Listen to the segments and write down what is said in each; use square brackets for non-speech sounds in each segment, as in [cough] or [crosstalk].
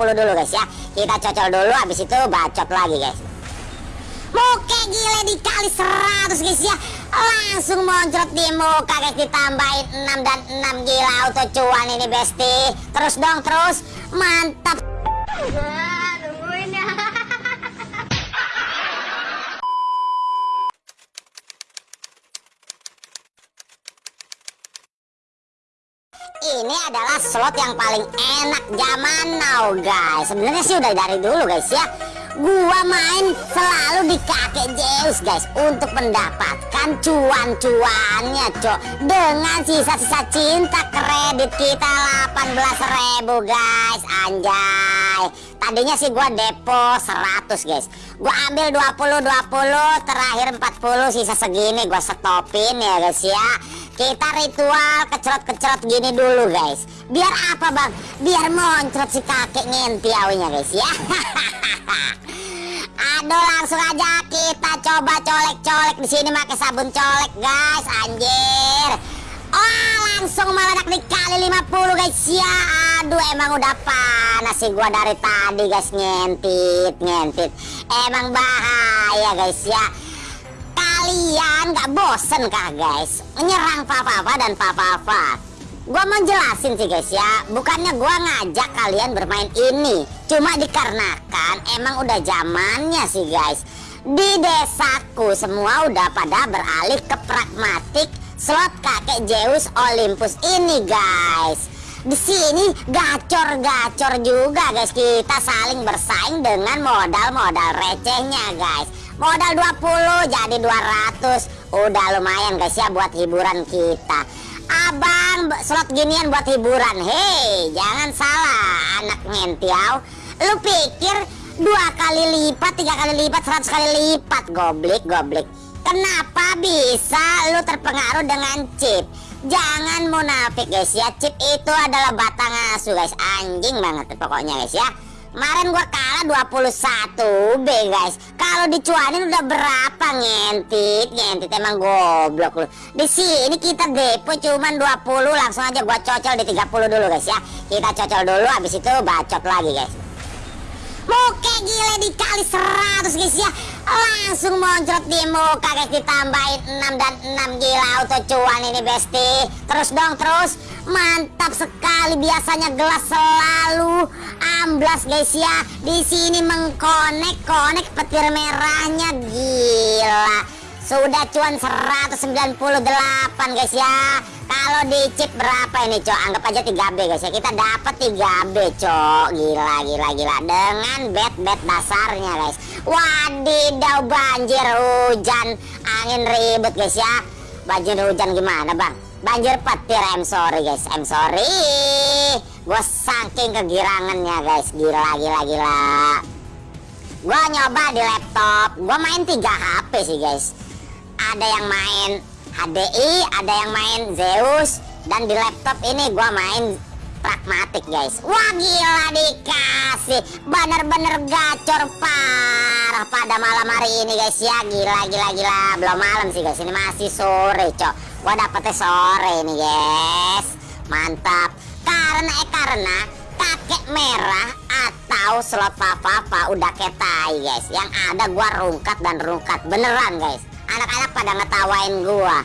20 dulu guys ya. Kita cocol dulu habis itu bacot lagi guys. Muka gile dikali 100 guys ya. Langsung moncrot di muka guys. Ditambahin 6 dan 6 gila auto cuan ini besti. Terus dong terus. Mantap ini adalah slot yang paling enak zaman now guys. Sebenarnya sih udah dari dulu guys ya. Gua main selalu di kakek Zeus guys untuk mendapatkan cuan-cuannya cok. Dengan sisa-sisa cinta kredit kita 18.000 guys. Anjay. Tadinya sih gua depo 100 guys. Gua ambil 20 20 terakhir 40 sisa segini gua stopin ya guys ya kita ritual kecerot-kecerot gini dulu guys. Biar apa bang? Biar moncrot si kakek ngenti awinya guys ya. [laughs] Aduh langsung aja kita coba colek-colek di sini pakai sabun colek guys anjir. Oh langsung meledak dikali 50 guys ya. Aduh emang udah panas sih gua dari tadi guys ngentit ngentit. Emang bahaya guys ya kalian gak bosen kah guys? Menyerang papa-papa dan papa-papa. Gua mau jelasin sih guys ya. Bukannya gua ngajak kalian bermain ini. Cuma dikarenakan emang udah zamannya sih guys. Di desaku semua udah pada beralih ke pragmatik slot kakek Zeus Olympus ini guys. Di sini gacor-gacor juga guys. Kita saling bersaing dengan modal-modal recehnya guys modal 20 jadi 200 udah lumayan guys ya buat hiburan kita. Abang slot ginian buat hiburan. Hei jangan salah anak ngentiau. Lu pikir dua kali lipat tiga kali lipat seratus kali lipat? Goblik goblik. Kenapa bisa lu terpengaruh dengan chip? Jangan munafik guys ya chip itu adalah batang asu guys. Anjing banget pokoknya guys ya Kemarin gua kalah 21 B guys. Kalau dicuanin udah berapa ngentit? Ngentit emang goblok lu. Di sini kita depo cuman 20 langsung aja gua cocol di 30 dulu guys ya. Kita cocol dulu habis itu bacot lagi guys. Muka gile dikali 100 guys ya Langsung moncrot di muka guys Ditambahin 6 dan 6 gila auto cuan ini besti Terus dong terus Mantap sekali biasanya gelas selalu amblas guys ya. Di sini mengkonek konek petir merahnya gila. Sudah cuan 198 guys ya. Kalau di chip berapa ini cok? Anggap aja 3B guys ya. Kita dapat 3B cok. Gila gila gila. Dengan bet bet dasarnya guys. Wadidaw banjir. Hujan angin ribut guys ya. Banjir hujan gimana bang banjir petir I'm sorry guys I'm sorry. Gue saking kegirangannya guys. Gila gila gila. Gue nyoba di laptop. Gue main 3 HP sih guys. Ada yang main HDI ada yang main Zeus. Dan di laptop ini gue main pragmatik guys. Wah gila dikasih. Bener-bener gacor parah pada malam hari ini guys. Ya gila gila gila. Belum malam sih guys. Ini masih sore cok. Gua dapetnya sore ini guys. Mantap. Karena eh karena kakek merah atau slot papa-papa udah ketai guys. Yang ada gua rungkat dan rungkat. Beneran guys. Anak-anak pada ngetawain gua.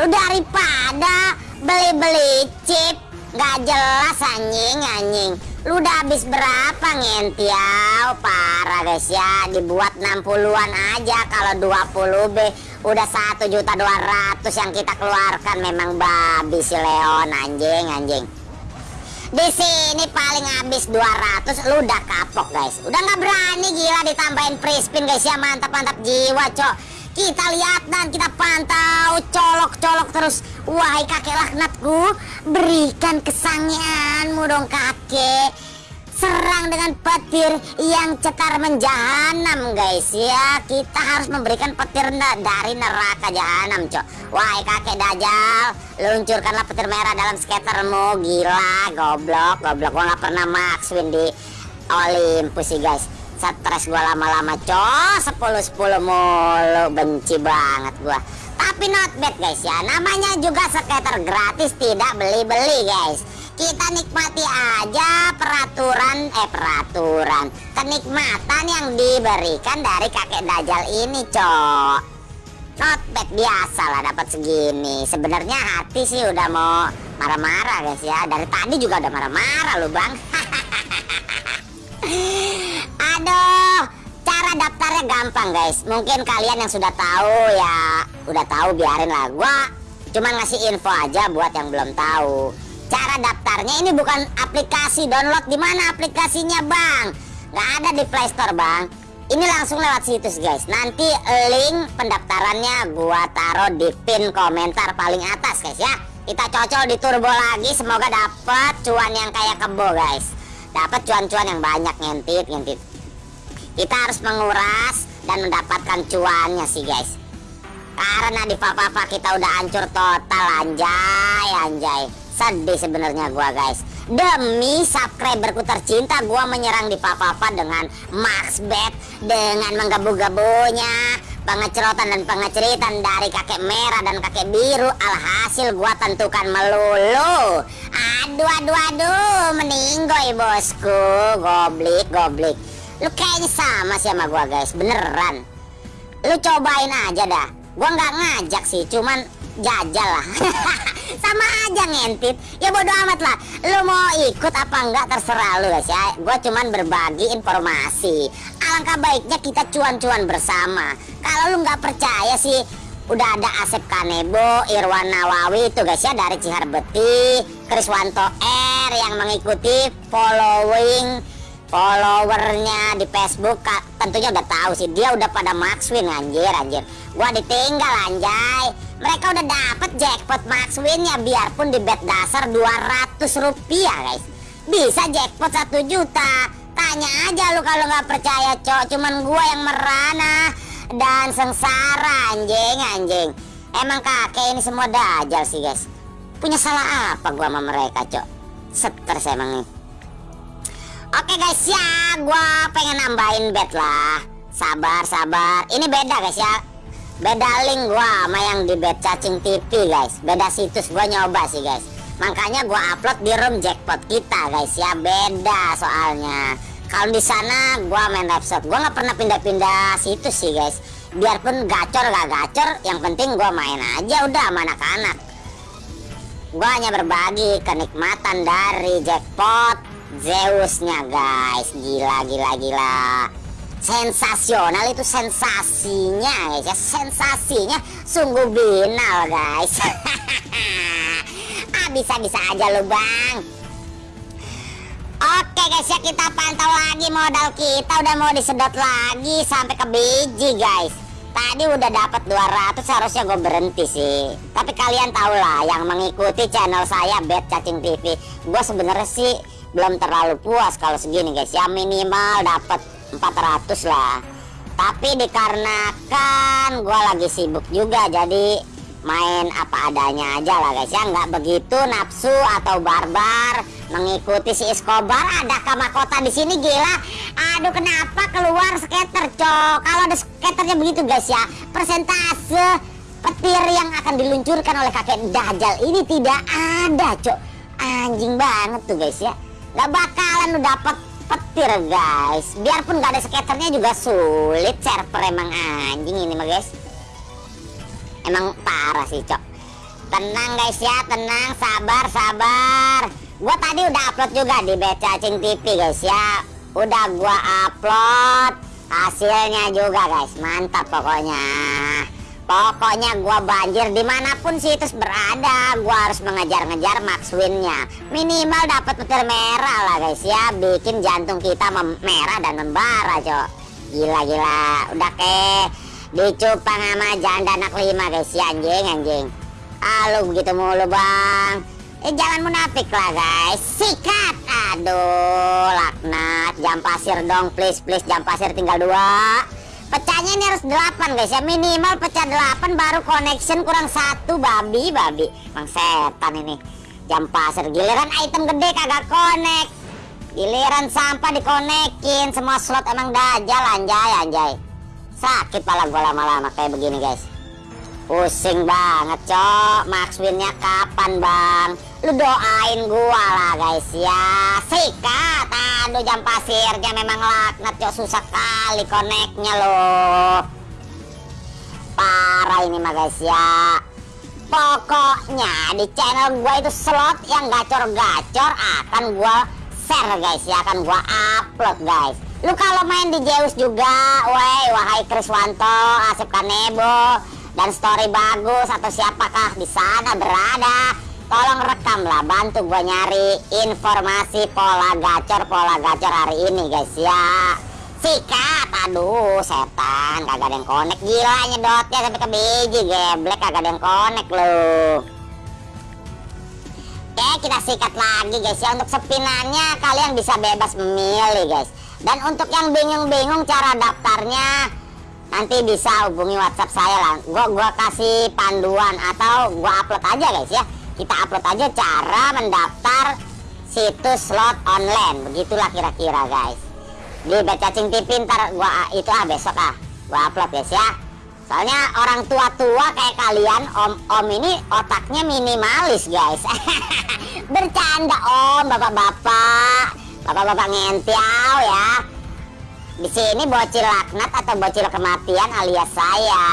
Lu daripada beli-beli chip Gak jelas anjing anjing. Lu udah habis berapa ngentiau? Parah guys ya. Dibuat 60an aja Kalau 20B Udah 1 juta 200 yang kita keluarkan. Memang babi si Leon anjing anjing. Di sini paling habis 200 lu udah kapok guys. Udah nggak berani gila ditambahin free spin guys ya. Mantap mantap jiwa cok kita lihat dan kita pantau colok-colok terus. Wahai kakek laknatku berikan kesangianmu dong kakek. Serang dengan petir yang cetar menjahanam guys. Ya kita harus memberikan petir dari neraka jahanam cok. Wahai kakek dajal luncurkanlah petir merah dalam skatermu gila goblok goblok. Gua nggak pernah max win di Olympus sih guys stres gua lama-lama cok. 10 10 mulu benci banget gua. Tapi not bad guys ya. Namanya juga skater gratis tidak beli-beli guys. Kita nikmati aja peraturan eh peraturan kenikmatan yang diberikan dari kakek dajal ini cok. Not bad biasa lah dapat segini. Sebenarnya hati sih udah mau marah-marah guys ya. Dari tadi juga udah marah-marah lu bang [laughs] aduh cara daftarnya gampang guys. Mungkin kalian yang sudah tahu ya udah tahu biarin lah. Gua cuma ngasih info aja buat yang belum tahu. Cara daftarnya ini bukan aplikasi download. Di mana aplikasinya bang? Nggak ada di Play Store bang. Ini langsung lewat situs guys. Nanti link pendaftarannya gua taruh di pin komentar paling atas guys ya. Kita cocol di turbo lagi. Semoga dapat cuan yang kayak kebo guys. Dapat cuan-cuan yang banyak ngentit ngentit kita harus menguras dan mendapatkan cuannya sih guys. Karena di papa-papa kita udah hancur total anjay anjay. Sedih sebenarnya gua guys. Demi subscriberku tercinta gua menyerang di papa-papa dengan max bet dengan menggabu-gabunya pengecerotan dan pengeceritan dari kakek merah dan kakek biru. Alhasil gua tentukan melulu. Aduh aduh aduh meninggoy bosku. Goblik goblik lu kayaknya sama sih sama gua guys. Beneran. Lu cobain aja dah. Gua nggak ngajak sih cuman jajal lah. [laughs] Sama aja ngentit. Ya bodo amat lah. Lu mau ikut apa enggak terserah lu guys ya. Gue cuman berbagi informasi. Alangkah baiknya kita cuan-cuan bersama. Kalau lu nggak percaya sih udah ada Asep Kanebo, Irwan Nawawi itu guys ya dari Ciharbeti, Kriswanto R yang mengikuti following followernya di Facebook tentunya udah tahu sih. Dia udah pada maxwin anjir anjir. Gua ditinggal anjay. Mereka udah dapet jackpot max winnya biarpun di bet dasar 200 rupiah guys. Bisa jackpot 1 juta. Tanya aja lu kalau nggak percaya cok. Cuman gua yang merana dan sengsara anjing anjing. Emang kakek ini semua dajal sih guys. Punya salah apa gua sama mereka cok? Stres emang nih oke guys ya gua pengen nambahin bet lah. Sabar sabar. Ini beda guys ya. Beda link gua sama yang di bed cacing TV guys. Beda situs gua nyoba sih guys. Makanya gua upload di room jackpot kita guys ya. Beda soalnya. Kalau di sana gua main website gua nggak pernah pindah-pindah situs sih guys. Biarpun gacor gak gacor yang penting gua main aja udah sama anak-anak. Gua hanya berbagi kenikmatan dari jackpot Zeusnya guys. Gila gila gila. Sensasional itu sensasinya guys ya. Sensasinya sungguh binal guys. [laughs] Ah bisa-bisa aja lu bang. Oke guys ya kita pantau lagi modal kita. Udah mau disedot lagi sampai ke biji guys. Tadi udah dapat 200 seharusnya gue berhenti sih. Tapi kalian tau lah yang mengikuti channel saya Bet Cacing TV Gue sebenarnya sih belum terlalu puas kalau segini guys. Ya minimal dapat 400 lah. Tapi dikarenakan gue lagi sibuk juga jadi main apa adanya aja lah guys. Ya nggak begitu nafsu atau barbar mengikuti si Escobar. Ada kota di sini gila. Aduh kenapa keluar skater cok? Kalau ada skaternya begitu guys ya persentase petir yang akan diluncurkan oleh kakek Dajjal ini tidak ada cok. Anjing banget tuh guys ya nggak bakalan lu dapet petir guys. Biarpun gak ada skaternya juga sulit server emang anjing ini mah guys. Emang parah sih cok. Tenang guys ya. Tenang sabar sabar. Gua tadi udah upload juga di Becacing TV guys ya. Udah gua upload hasilnya juga guys. Mantap pokoknya Pokoknya gua banjir di mana pun situs berada. Gua harus mengejar-ngejar max winnya. Minimal dapat petir merah lah guys ya. Bikin jantung kita merah dan membara cok. Gila-gila Udah ke dicupang sama janda anak lima guys ya anjing anjing. Halo begitu mulu bang. Eh jangan munafik lah guys. Sikat! Aduh laknat. Jam pasir dong please please. Jam pasir tinggal dua pecahnya ini harus 8 guys ya. Minimal pecah 8 baru connection kurang satu. Babi babi. Bang setan ini. Jam pasir. Giliran item gede kagak connect. Giliran sampah dikonekin semua slot emang dajal anjay anjay. Sakit pala gua lama-lama kayak begini guys. Pusing banget cok. Max winnya kapan bang lu doain gua lah guys ya. Sikat aduh jam pasirnya memang laknat cok. Susah kali koneknya loh parah ini mah guys ya. Pokoknya di channel gua itu slot yang gacor-gacor akan gua share guys ya. Akan gua upload guys. Lu kalau main di Zeus juga woi wahai Kriswanto Asep Kanebo dan story bagus atau siapakah di sana berada tolong rekam lah bantu gue nyari informasi pola gacor pola gacor hari ini guys ya. Sikat aduh setan kagak ada yang konek gila nyedotnya sampai ke biji geblek kagak ada yang konek loh. Oke kita sikat lagi guys ya. Untuk sepinannya kalian bisa bebas memilih guys. Dan untuk yang bingung-bingung cara daftarnya nanti bisa hubungi WhatsApp saya lah. Gua gua kasih panduan atau gua upload aja guys ya kita upload aja cara mendaftar situs slot online. Begitulah kira-kira guys. Di Becacing TV ntar gua itu ah besok ah gua upload guys ya. Soalnya orang tua-tua kayak kalian om-om ini otaknya minimalis guys. [laughs] Bercanda om bapak-bapak. Bapak-bapak ngentiau ya. Di sini bocil laknat atau bocil kematian alias saya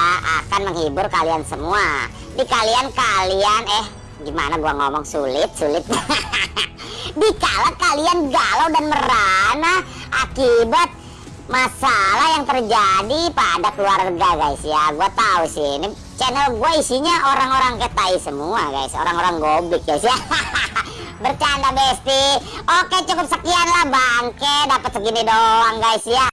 akan menghibur kalian semua. Di kalian kalian eh gimana gua ngomong sulit sulit. [laughs] Dikala kalian galau dan merana akibat masalah yang terjadi pada keluarga guys ya. Gue tahu sih ini channel gue isinya orang-orang ketai semua guys. Orang-orang goblik guys ya. [laughs] Bercanda besti oke cukup sekian lah bangke. Dapat segini doang guys ya